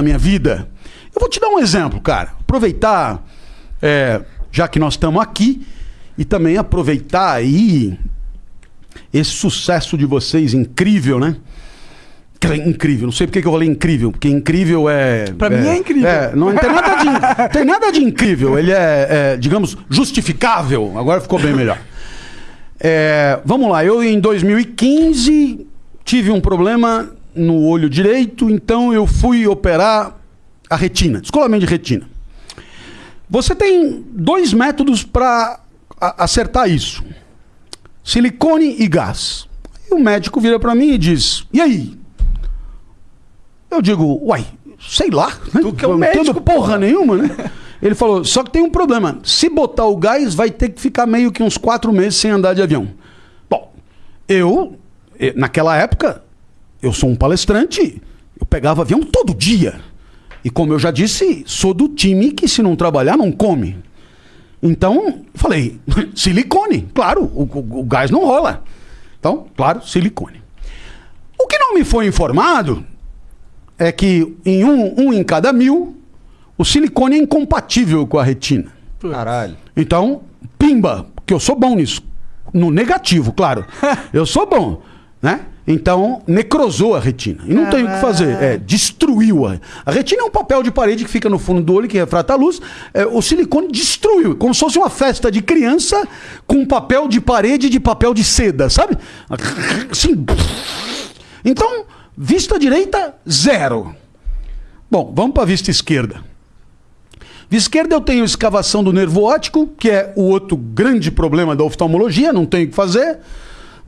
na minha vida. Eu vou te dar um exemplo, cara. Aproveitar, é, já que nós estamos aqui, e também aproveitar aí esse sucesso de vocês incrível, né? Incrível, não sei porque que eu falei incrível, porque incrível é. Pra é, mim é incrível. É, não tem nada de, tem nada de incrível, ele é, é, digamos, justificável. Agora ficou bem melhor. É, vamos lá, eu em 2015 tive um problema no olho direito, então eu fui operar a retina, descolamento de retina. Você tem dois métodos para acertar isso: silicone e gás. E o médico vira para mim e diz: E aí? Eu digo: Uai, sei lá. Né? Tu que é um médico, porra, porra nenhuma, né? Ele falou: Só que tem um problema. Se botar o gás, vai ter que ficar meio que uns quatro meses sem andar de avião. Bom, eu, naquela época, eu sou um palestrante, eu pegava avião todo dia. E como eu já disse, sou do time que se não trabalhar não come. Então, falei, silicone, claro, o, o, o, gás não rola. Então, claro, silicone. O que não me foi informado é que em um, um em cada mil, o silicone é incompatível com a retina. Caralho. Então, pimba, que eu sou bom nisso. No negativo, claro. eu sou bom, né? Então, necrosou a retina. E não tem o que fazer. É, destruiu. A, a retina é um papel de parede que fica no fundo do olho, que refrata a luz. É, o silicone destruiu. Como se fosse uma festa de criança com papel de parede de papel de seda, sabe? Assim. Então, vista direita, zero. Bom, vamos para a vista esquerda. Vista esquerda eu tenho escavação do nervo óptico, que é o outro grande problema da oftalmologia, não tenho o que fazer.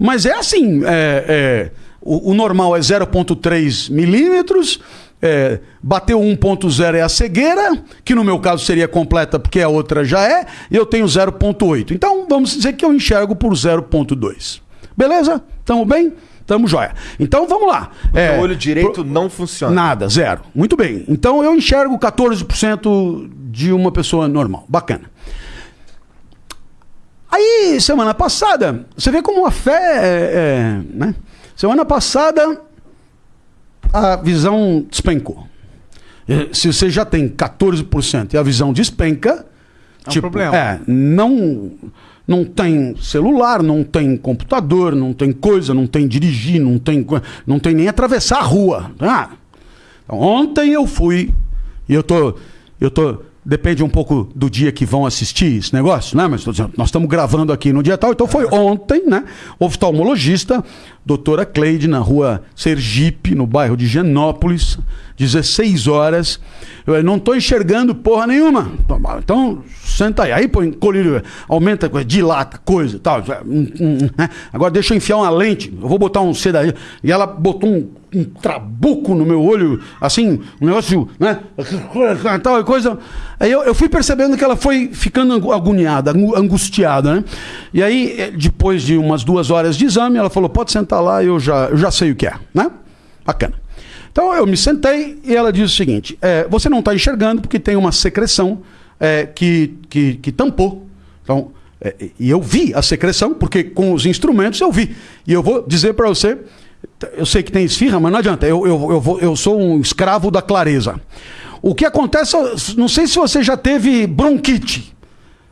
Mas é assim: é, é, o, o, normal é 0,3 milímetros. É, bateu 1.0 é a cegueira, que no meu caso seria completa porque a outra já é, e eu tenho 0.8. Então vamos dizer que eu enxergo por 0.2. Beleza? Tamo bem? Tamo jóia. Então vamos lá. É, o olho direito pro... não funciona. Nada, zero. Muito bem. Então eu enxergo 14% de uma pessoa normal. Bacana. Aí, semana passada, você vê como a fé é, é, né? Semana passada, a visão despencou. Se você já tem 14% e a visão despenca, é um tipo, problema. É, não, não tem celular, não tem computador, não tem coisa, não tem dirigir, não tem, não tem nem atravessar a rua. Ah, então, ontem eu fui e eu tô, eu tô Depende um pouco do dia que vão assistir esse negócio, né? Mas nós estamos gravando aqui no dia tal. Então foi ontem, né? Oftalmologista, doutora Cleide, na rua Sergipe, no bairro de Genópolis, 16 horas. Eu não estou enxergando porra nenhuma. Então, senta aí. Aí põe colírio, aumenta, dilata, coisa tal. Hum, hum, hum, né? Agora deixa eu enfiar uma lente. Eu vou botar um CD E ela botou um um trabuco no meu olho, assim, um negócio, né? Tal coisa. Aí eu, eu fui percebendo que ela foi ficando agoniada, angustiada, né? E aí, eh, depois de umas duas horas de exame, ela falou: pode sentar lá, eu já, eu já sei o que é, né? Bacana. Então eu me sentei e ela disse o seguinte: é, você não está enxergando porque tem uma secreção é, que, que, que tampou. Então, é, e eu vi a secreção, porque com os instrumentos eu vi. E eu vou dizer para você eu sei que tem esfirra, mas não adianta. Eu, eu, eu, vou, eu sou um escravo da clareza. O que acontece, não sei se você já teve bronquite.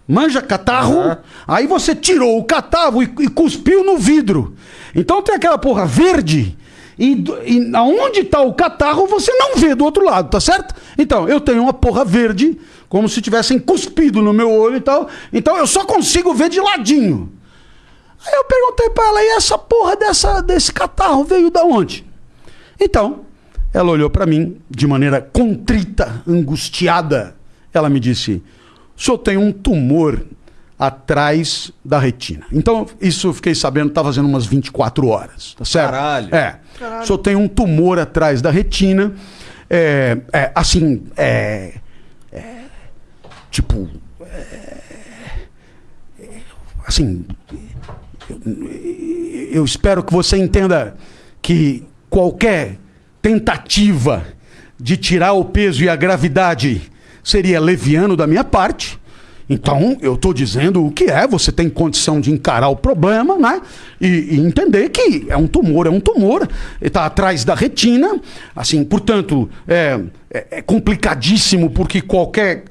Manja catarro, uhum. aí você tirou o catarro e, e, cuspiu no vidro. Então tem aquela porra verde. E, e aonde está o catarro, você não vê do outro lado, tá certo? Então, eu tenho uma porra verde, como se tivessem cuspido no meu olho e tal. Então eu só consigo ver de ladinho. Aí eu perguntei para ela, e essa porra dessa, desse catarro veio da onde? Então, ela olhou para mim de maneira contrita, angustiada. Ela me disse: o senhor tem um tumor atrás da retina. Então, isso eu fiquei sabendo, tá fazendo umas 24 horas, tá certo? Caralho. É. Caralho. O senhor tem um tumor atrás da retina. É, é assim, é, é tipo, é, assim, eu espero que você entenda que qualquer tentativa de tirar o peso e a gravidade seria leviano da minha parte. Então, eu estou dizendo o que é, você tem condição de encarar o problema, né? E, e entender que é um tumor, é um tumor, está atrás da retina, assim, portanto, é, é, é complicadíssimo porque qualquer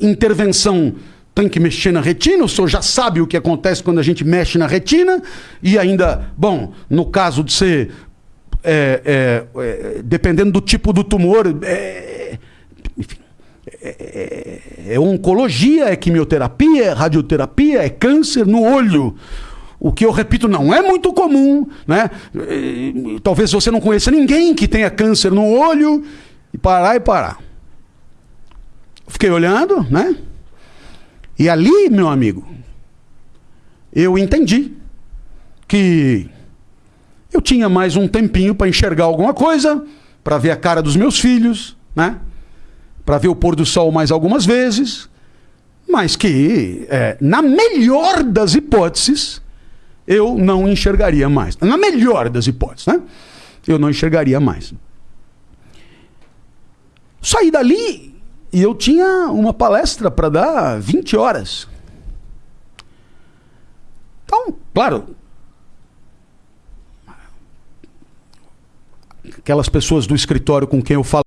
intervenção tem que mexer na retina, o senhor já sabe o que acontece quando a gente mexe na retina, e ainda, bom, no caso de ser. É, é, é, dependendo do tipo do tumor, é, enfim, é, é, é, oncologia, é quimioterapia, é radioterapia, é câncer no olho. O que eu repito não é muito comum, né? Talvez você não conheça ninguém que tenha câncer no olho e parar e parar. Fiquei olhando, né? E ali, meu amigo, eu entendi que eu tinha mais um tempinho para enxergar alguma coisa, para ver a cara dos meus filhos, né? Para ver o pôr do sol mais algumas vezes, mas que, é, na melhor das hipóteses, eu não enxergaria mais. Na melhor das hipóteses, né? Eu não enxergaria mais. Saí dali e eu tinha uma palestra para dar 20 horas. Então, claro. Aquelas pessoas do escritório com quem eu falo.